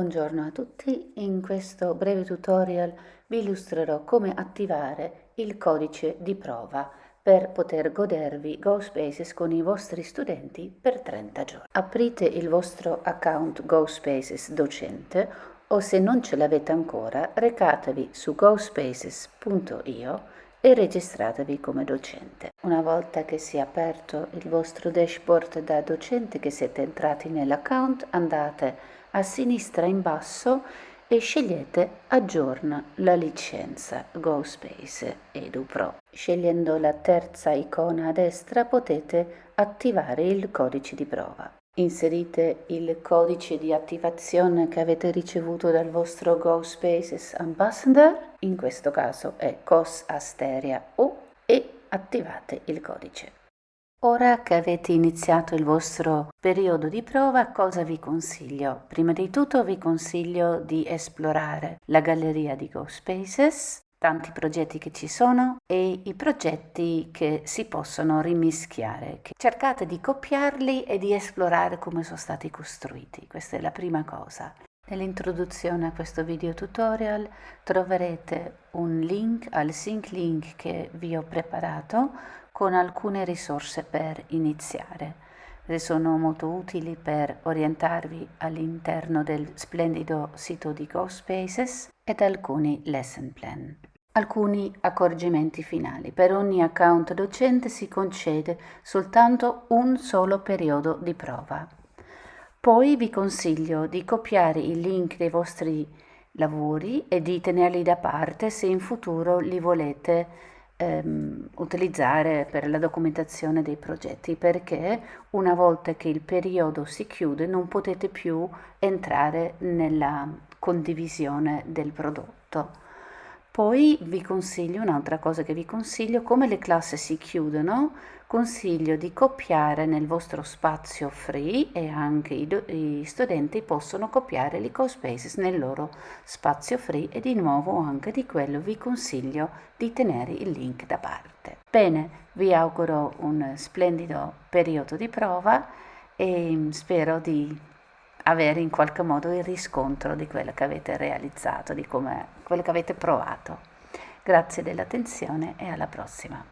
Buongiorno a tutti, in questo breve tutorial vi illustrerò come attivare il codice di prova per poter godervi GoSpaces con i vostri studenti per 30 giorni. Aprite il vostro account GoSpaces docente o se non ce l'avete ancora recatevi su gospaces.io e registratevi come docente. Una volta che sia aperto il vostro dashboard da docente che siete entrati nell'account andate a sinistra in basso e scegliete Aggiorna la licenza GoSpace EduPro. Scegliendo la terza icona a destra potete attivare il codice di prova. Inserite il codice di attivazione che avete ricevuto dal vostro GoSpaces Ambassador, in questo caso è COS Asteria U, e attivate il codice. Ora che avete iniziato il vostro periodo di prova, cosa vi consiglio? Prima di tutto vi consiglio di esplorare la galleria di GoSpaces, tanti progetti che ci sono e i progetti che si possono rimischiare. Cercate di copiarli e di esplorare come sono stati costruiti. Questa è la prima cosa. Nell'introduzione a questo video tutorial troverete un link al sync link che vi ho preparato con alcune risorse per iniziare. Sono molto utili per orientarvi all'interno del splendido sito di GoSpaces ed alcuni lesson plan. Alcuni accorgimenti finali. Per ogni account docente si concede soltanto un solo periodo di prova. Poi vi consiglio di copiare i link dei vostri lavori e di tenerli da parte se in futuro li volete ehm, utilizzare per la documentazione dei progetti perché una volta che il periodo si chiude non potete più entrare nella condivisione del prodotto. Poi vi consiglio, un'altra cosa che vi consiglio, come le classi si chiudono, consiglio di copiare nel vostro spazio free e anche i, i studenti possono copiare l'EcoSpaces nel loro spazio free e di nuovo anche di quello vi consiglio di tenere il link da parte. Bene, vi auguro un splendido periodo di prova e spero di avere in qualche modo il riscontro di quello che avete realizzato, di come, quello che avete provato. Grazie dell'attenzione e alla prossima.